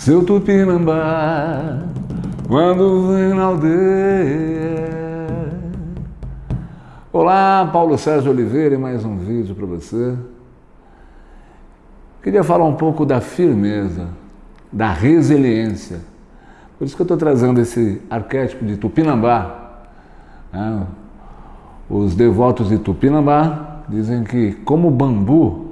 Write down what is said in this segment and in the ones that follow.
Seu Tupinambá, quando vem na aldeia. Olá, Paulo Sérgio Oliveira e mais um vídeo para você. Queria falar um pouco da firmeza, da resiliência. Por isso que eu estou trazendo esse arquétipo de Tupinambá. Né? Os devotos de Tupinambá dizem que, como bambu,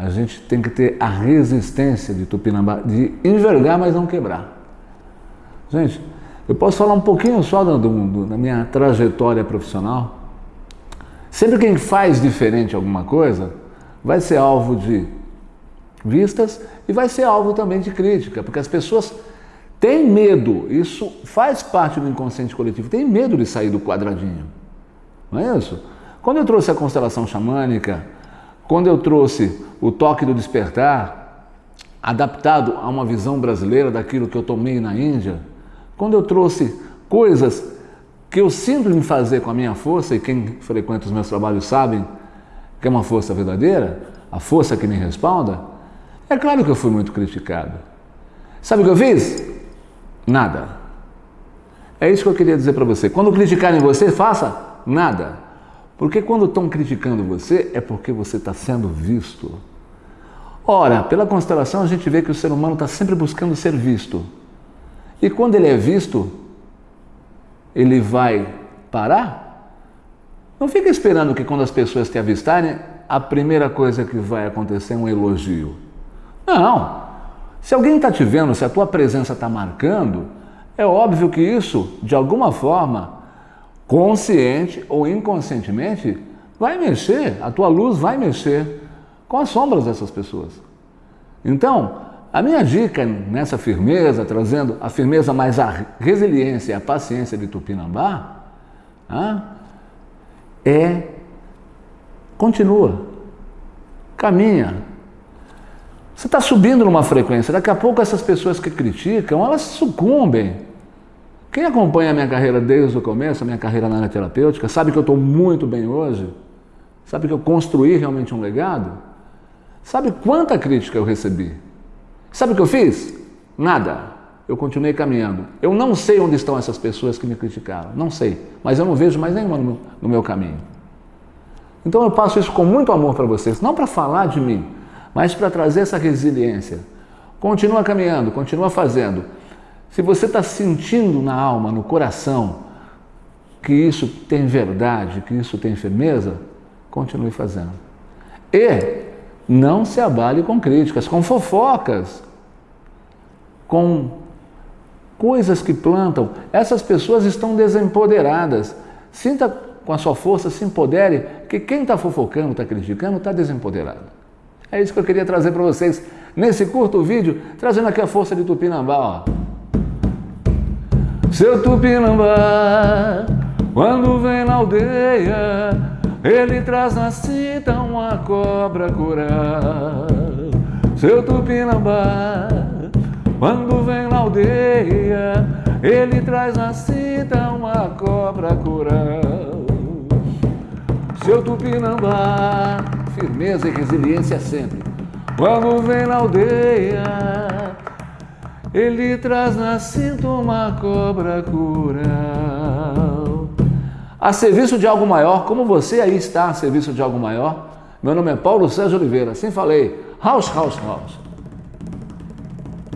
a gente tem que ter a resistência de Tupinambá, de envergar, mas não quebrar. Gente, eu posso falar um pouquinho só do, do, da minha trajetória profissional. Sempre quem faz diferente alguma coisa vai ser alvo de vistas e vai ser alvo também de crítica, porque as pessoas têm medo, isso faz parte do inconsciente coletivo, tem medo de sair do quadradinho. Não é isso? Quando eu trouxe a constelação xamânica, quando eu trouxe o toque do despertar, adaptado a uma visão brasileira daquilo que eu tomei na Índia, quando eu trouxe coisas que eu sinto em fazer com a minha força, e quem frequenta os meus trabalhos sabem que é uma força verdadeira, a força que me respalda, é claro que eu fui muito criticado. Sabe o que eu fiz? Nada. É isso que eu queria dizer para você. Quando criticarem você, faça nada. Porque quando estão criticando você, é porque você está sendo visto. Ora, pela constelação a gente vê que o ser humano está sempre buscando ser visto. E quando ele é visto, ele vai parar? Não fica esperando que quando as pessoas te avistarem, a primeira coisa que vai acontecer é um elogio. Não. Se alguém está te vendo, se a tua presença está marcando, é óbvio que isso, de alguma forma, consciente ou inconscientemente, vai mexer, a tua luz vai mexer com as sombras dessas pessoas. Então, a minha dica nessa firmeza, trazendo a firmeza mais a resiliência e a paciência de Tupinambá, é continua, caminha. Você está subindo numa frequência, daqui a pouco essas pessoas que criticam, elas sucumbem. Quem acompanha a minha carreira desde o começo, a minha carreira na área terapêutica, sabe que eu estou muito bem hoje, sabe que eu construí realmente um legado, sabe quanta crítica eu recebi. Sabe o que eu fiz? Nada. Eu continuei caminhando. Eu não sei onde estão essas pessoas que me criticaram. Não sei. Mas eu não vejo mais nenhuma no meu, no meu caminho. Então eu passo isso com muito amor para vocês. Não para falar de mim, mas para trazer essa resiliência. Continua caminhando, continua fazendo. Se você está sentindo na alma, no coração, que isso tem verdade, que isso tem firmeza, continue fazendo. E não se abale com críticas, com fofocas, com coisas que plantam. Essas pessoas estão desempoderadas. Sinta com a sua força, se empodere, que quem está fofocando, está criticando, está desempoderado. É isso que eu queria trazer para vocês nesse curto vídeo, trazendo aqui a força de Tupinambá. Ó. Seu Tupinambá, quando vem na aldeia, ele traz na cinta uma cobra curar Seu Tupinambá Quando vem na aldeia Ele traz na cinta uma cobra curar Seu Tupinambá Firmeza e resiliência sempre. Quando vem na aldeia Ele traz na cinta uma cobra curar a serviço de algo maior, como você aí está a serviço de algo maior. Meu nome é Paulo Sérgio Oliveira, assim falei, house, house, house.